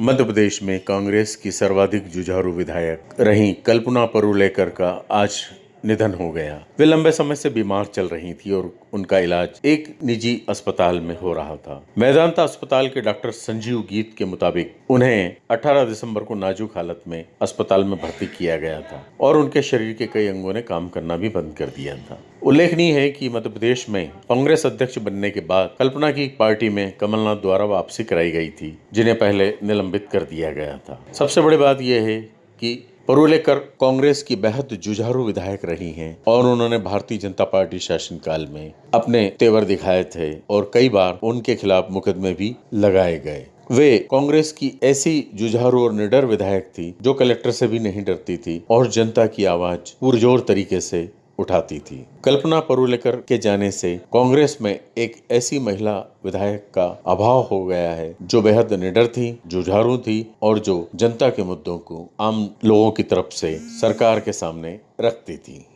मध्य प्रदेश में कांग्रेस की सर्वाधिक जुझारू विधायक रहीं कल्पना परुलेकर का आज निधन हो गया। वे लंबे समय से बीमार चल रही थी और उनका इलाज एक निजी अस्पताल में हो रहा था। मैदानता अस्पताल के डॉक्टर संजीव गीत के मुताबिक उन्हें 18 दिसंबर को नाजुक हालत में अस्पताल में भर्ती किया गया था और उनके शरीर के कई अंगों ने काम करना भी बंद कर दिया था। उल्लेखनीय है कि मध्य प्रदेश में कांग्रेस अध्यक्ष बनने के बाद कल्पना की पार्टी में कमलनाथ द्वारा वापसी कराई गई थी, जिन्हें पहले निलंबित कर दिया गया था। सबसे बड़ी बात यह है कि परुलेकर कांग्रेस की बेहद जुझारू विधायक रही हैं और उन्होंने भारतीय जनता पार्टी शासनकाल में अपने तेवर दिखाए थे और कई बार उनके खिलाफ मुकदमे भी लगाए गए। वे कांग्रेस की ऐसी जुझारू और निडर विधायक थी जो कलेक्टर से भी नहीं डरती थी और जनता की आवाज़ पुरजोर तरीके से उठाती थी। कल्पना परुलेकर के जाने से कांग्रेस में एक ऐसी महिला विधायक का अभाव हो गया है, जो बेहद निडर थी, जुझारू थी और जो जनता के मुद्दों को आम लोगों की तरफ़ से सरकार के सामने रखती थी।